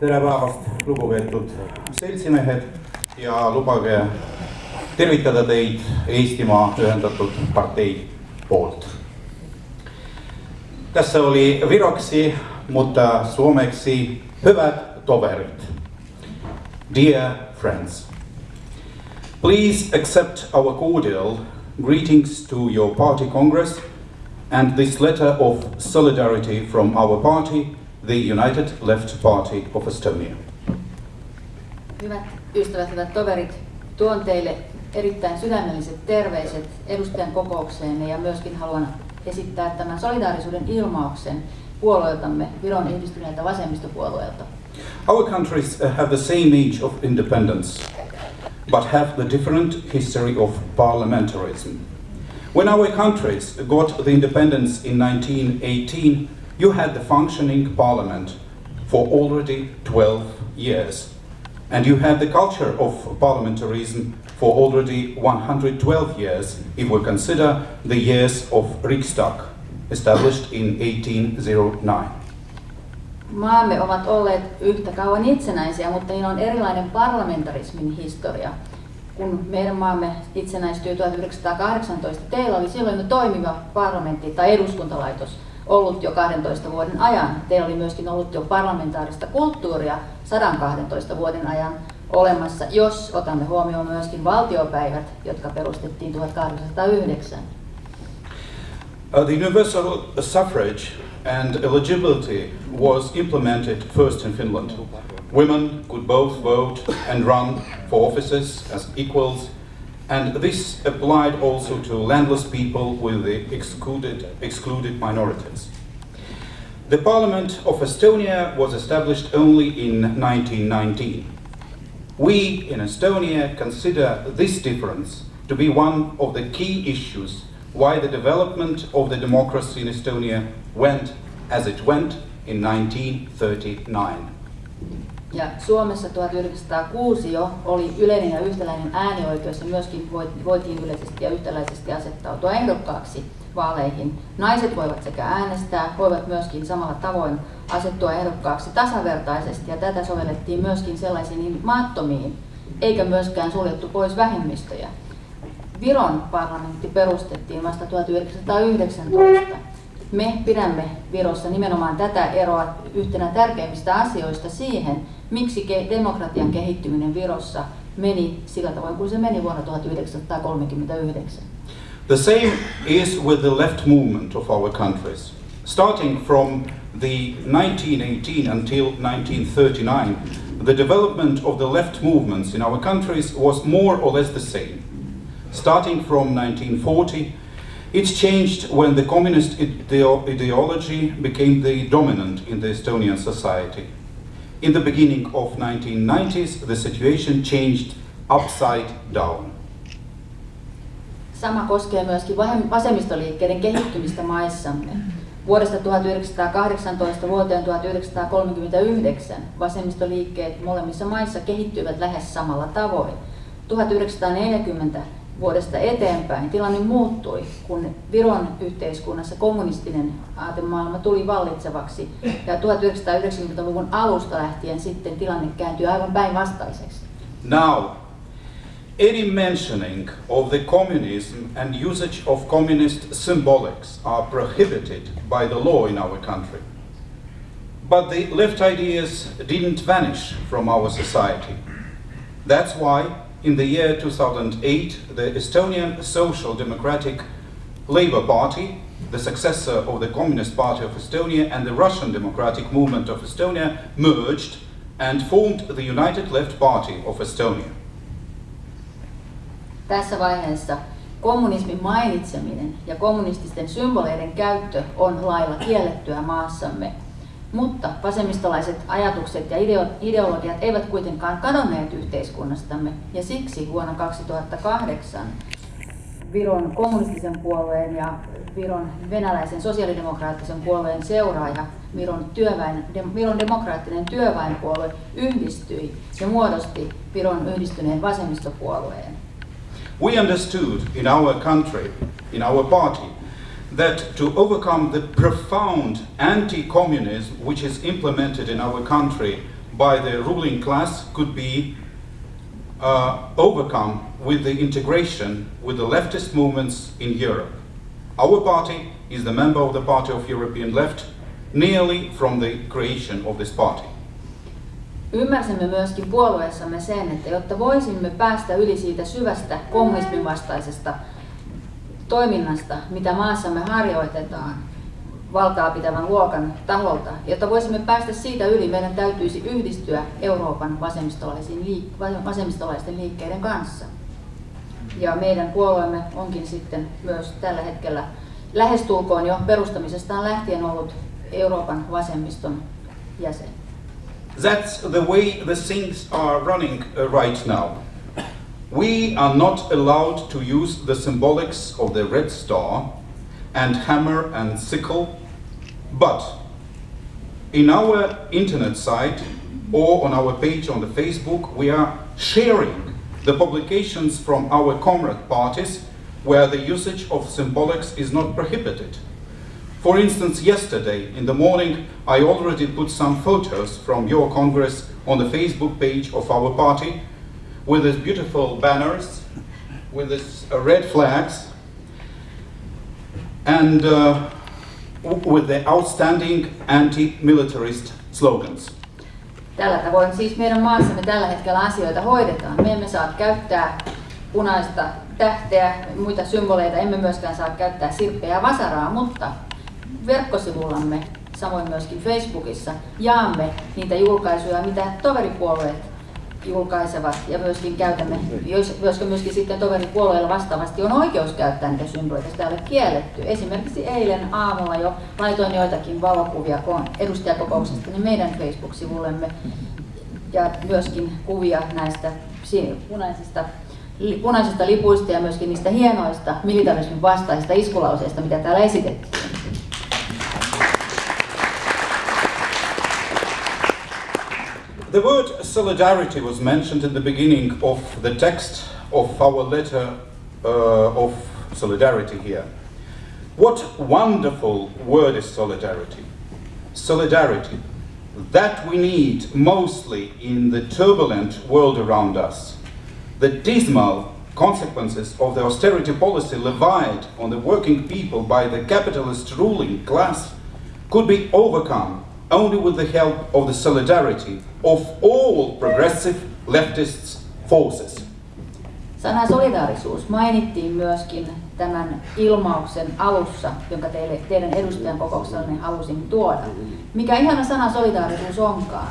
tere päevast, lugupeetud seltsimehed ja lubage tervitada teid Eestimaa Ühendatud Partei poolt. Tässä oli viroksi, mutta suomeksi hyvät toverit. Dear friends, please accept our cordial greetings to your party congress and this letter of solidarity from our party, the United Left Party of Estonia. Hyvät ystävät, hyvät toverit, tuon teille erittäin sydämelliset terveiset edustajan kokoukseen ja myöskin haluan esittää tämän solidaarisuuden ilmauksen puolueeltamme, Viron yhdistyneeltä vasemmistopuolueelta. Our countries have the same age of independence, but have the different history of parliamentarism. When our countries got the independence in 1918, you had the functioning parliament for already 12 years. And you had the culture of parliamentarism for already 112 years, if we consider the years of Riksdag, established in 1809. Maamme ovat olleet yhtä kauan itsenäisiä, mutta niillä on erilainen parlamentarismin historia. Kun meidän maamme itsenäistyi 1918, teillä oli silloin toimiva parlamentti tai eduskuntalaitos ollut jo 12 vuoden ajan. Teillä oli myöskin ollut jo parlamentaarista kulttuuria 112 vuoden ajan olemassa, jos otamme huomioon myöskin valtiopäivät, jotka perustettiin 1809. Uh, the universal suffrage and eligibility was implemented first in Finland. Women could both vote and run for offices as equals, and this applied also to landless people with the excluded, excluded minorities. The Parliament of Estonia was established only in 1919. We in Estonia consider this difference to be one of the key issues why the development of the democracy in Estonia went as it went in 1939. Ja Suomessa 1906 jo oli yleinen ja yhtäläinen äänioikeus ja myöskin voitiin yleisesti ja yhtäläisesti asettautua ehdokkaaksi vaaleihin. Naiset voivat sekä äänestää, voivat myöskin samalla tavoin asettua ehdokkaaksi tasavertaisesti ja tätä sovellettiin myöskin sellaisiin maattomiin, eikä myöskään suljettu pois vähemmistöjä. Viron parlamentti perustettiin vasta 1919. Me pidämme Virossa nimenomaan tätä eroa yhtenä tärkeimmistä asioista siihen, miksi demokratian kehittyminen Virossa meni sillä tavoin kuin se meni vuonna 1939. The same is with the left movement of our countries. Starting from the 1918 until 1939, the development of the left movements in our countries was more or less the same. Starting from 1940, it changed when the communist ideo ideology became the dominant in the Estonian society. In the beginning of 1990s, the situation changed upside down. Sama koskee myöskin vasemmistoliikkeiden kehittymistä maissamme. Vuodesta 1918 vuoteen 1939 vasemmistoliikkeet molemmissa maissa kehittyivät lähes samalla tavoin. 1940 vuodesta eteenpäin tilanne muuttui, kun Viron yhteiskunnassa kommunistinen aatemaailma tuli vallitsevaksi ja 1990-luvun alusta lähtien sitten tilanne kääntyi aivan päinvastaiseksi. Now, any mentioning of the communism and usage of communist symbolics are prohibited by the law in our country. But the left ideas didn't vanish from our society. That's why in the year 2008, the Estonian Social Democratic Labour Party, the successor of the Communist Party of Estonia and the Russian Democratic Movement of Estonia merged and formed the United Left Party of Estonia. Tässä vaiheessa kommunismin mainitseminen ja kommunististen symboleiden käyttö on lailla kiellettyä maassamme. Mutta vasemmistolaiset ajatukset ja ideologiat eivät kuitenkaan kadonneet yhteiskunnastamme ja siksi vuonna 2008 Viron kommunistisen puolueen ja Viron venäläisen sosiaalidemokraattisen puolueen seuraaja Viron, työväen, Viron demokraattinen työväenpuolue yhdistyi ja muodosti Viron yhdistyneen vasemmistopuolueen. We understood in our country, in our party, that to overcome the profound anti-communism which is implemented in our country by the ruling class could be uh, overcome with the integration with the leftist movements in Europe. Our party is the member of the Party of European Left nearly from the creation of this party. Ymmärsimme myöskin puolueessamme sen, että jotta voisimme päästä yli siitä syvästä kommunismin vastaisesta toiminnasta, mitä maassamme harjoitetaan valtaa pitävän luokan taholta, jotta voisimme päästä siitä yli, meidän täytyisi yhdistyä Euroopan liik- vasemmistolaisten liikkeiden kanssa. Ja meidän puolueemme onkin sitten myös tällä hetkellä lähestulkoon jo perustamisestaan lähtien ollut Euroopan vasemmiston jäsen. That's the way the things are running uh, right now. We are not allowed to use the symbolics of the red star and hammer and sickle, but in our internet site or on our page on the Facebook, we are sharing the publications from our comrade parties where the usage of symbolics is not prohibited. For instance, yesterday in the morning, I already put some photos from your Congress on the Facebook page of our party with these beautiful banners, with these uh, red flags, and uh, with the outstanding anti-militarist slogans. Tällä tavoin siis meidän maassamme tällä hetkellä asioita hoidetaan. Me emme saa käyttää punaista tähteä, muita symboleita, emme myöskään saa käyttää sirppeä ja vasaraa, mutta verkkosivullamme, samoin myöskin Facebookissa, jaamme niitä julkaisuja, mitä toveripuolueet julkaisevat ja myöskin käytämme, koska myöskin sitten toveripuolueilla vastaavasti on oikeus käyttää niitä symboleita, sitä ei ole kielletty. Esimerkiksi eilen aamulla jo laitoin joitakin valokuvia edustajakokouksesta niin meidän Facebook-sivullemme ja myöskin kuvia näistä si- punaisista, punaisista lipuista ja myöskin niistä hienoista militarismin vastaisista iskulauseista, mitä täällä esitettiin. The word solidarity was mentioned in the beginning of the text of our letter uh, of solidarity here. What wonderful word is solidarity! Solidarity, that we need mostly in the turbulent world around us. The dismal consequences of the austerity policy levied on the working people by the capitalist ruling class could be overcome only with the help of the solidarity of all progressive leftists forces. Sana solidaarisuus mainittiin myöskin tämän ilmauksen alussa, jonka teille, teidän edustajan kokouksenne halusin tuoda. Mikä ihana sana solidaarisuus onkaan?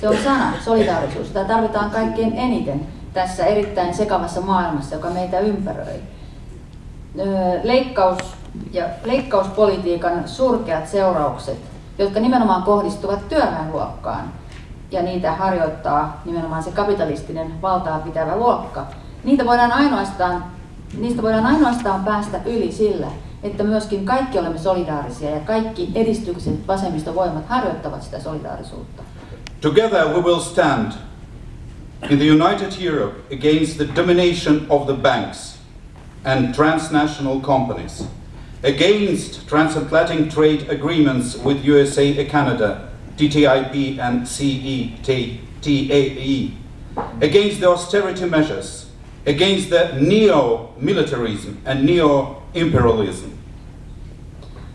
Se on sana, solidaarisuus, jota tarvitaan kaikkein eniten tässä erittäin sekavassa maailmassa, joka meitä ympäröi. Leikkaus ja leikkauspolitiikan surkeat seuraukset, jotka nimenomaan kohdistuvat työväenluokkaan, ja niitä harjoittaa nimenomaan se kapitalistinen valtaa pitävä luokka, niitä voidaan ainoastaan, niistä voidaan ainoastaan päästä yli sillä, että myöskin kaikki olemme solidaarisia ja kaikki edistykset vasemmistovoimat harjoittavat sitä solidaarisuutta. Together we will stand in the United Europe against the domination of the banks and transnational companies, against transatlantic trade agreements with USA and Canada, TTIP and E CETAE, against the austerity measures, against the neo-militarism and neo-imperialism.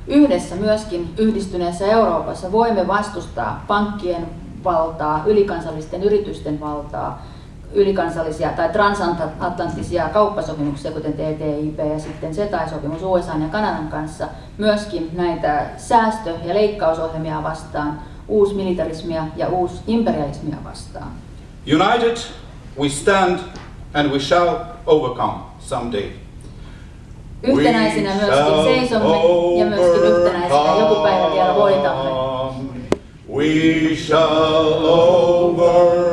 Yhdessä myöskin yhdistyneessä Euroopassa voimme vastustaa pankkien valtaa, ylikansallisten yritysten valtaa, ylikansallisia tai transatlanttisia kauppasopimuksia, kuten TTIP ja sitten CETA-sopimus USA ja Kanadan kanssa, myöskin näitä säästö- ja leikkausohjelmia vastaan, uusmilitarismia ja uusimperialismia vastaan. United, we stand and we shall overcome someday. Yhtenäisinä myöskin seisomme ja myöskin yhtenäisinä joku päivä vielä voitamme. We shall overcome.